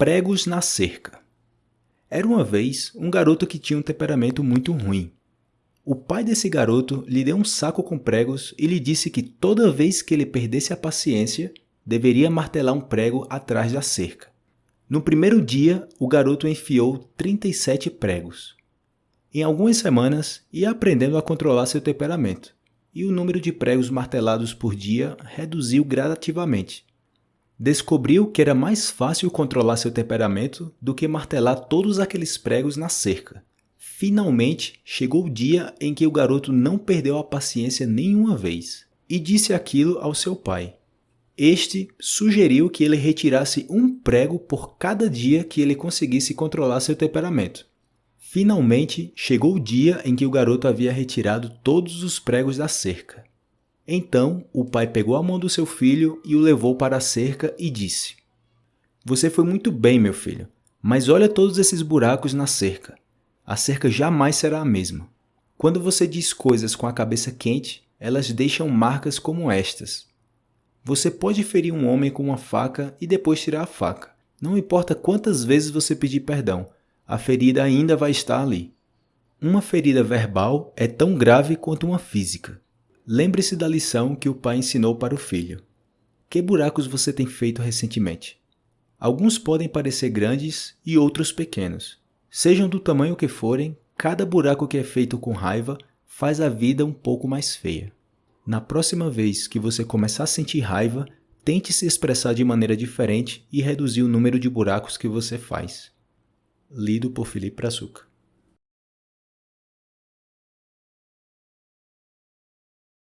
Pregos na cerca. Era uma vez um garoto que tinha um temperamento muito ruim. O pai desse garoto lhe deu um saco com pregos e lhe disse que toda vez que ele perdesse a paciência, deveria martelar um prego atrás da cerca. No primeiro dia, o garoto enfiou 37 pregos. Em algumas semanas, ia aprendendo a controlar seu temperamento, e o número de pregos martelados por dia reduziu gradativamente descobriu que era mais fácil controlar seu temperamento do que martelar todos aqueles pregos na cerca. Finalmente chegou o dia em que o garoto não perdeu a paciência nenhuma vez e disse aquilo ao seu pai. Este sugeriu que ele retirasse um prego por cada dia que ele conseguisse controlar seu temperamento. Finalmente chegou o dia em que o garoto havia retirado todos os pregos da cerca. Então o pai pegou a mão do seu filho e o levou para a cerca e disse: Você foi muito bem, meu filho, mas olha todos esses buracos na cerca. A cerca jamais será a mesma. Quando você diz coisas com a cabeça quente, elas deixam marcas como estas. Você pode ferir um homem com uma faca e depois tirar a faca. Não importa quantas vezes você pedir perdão, a ferida ainda vai estar ali. Uma ferida verbal é tão grave quanto uma física. Lembre-se da lição que o pai ensinou para o filho. Que buracos você tem feito recentemente? Alguns podem parecer grandes e outros pequenos. Sejam do tamanho que forem, cada buraco que é feito com raiva faz a vida um pouco mais feia. Na próxima vez que você começar a sentir raiva, tente se expressar de maneira diferente e reduzir o número de buracos que você faz. Lido por Felipe Brazuca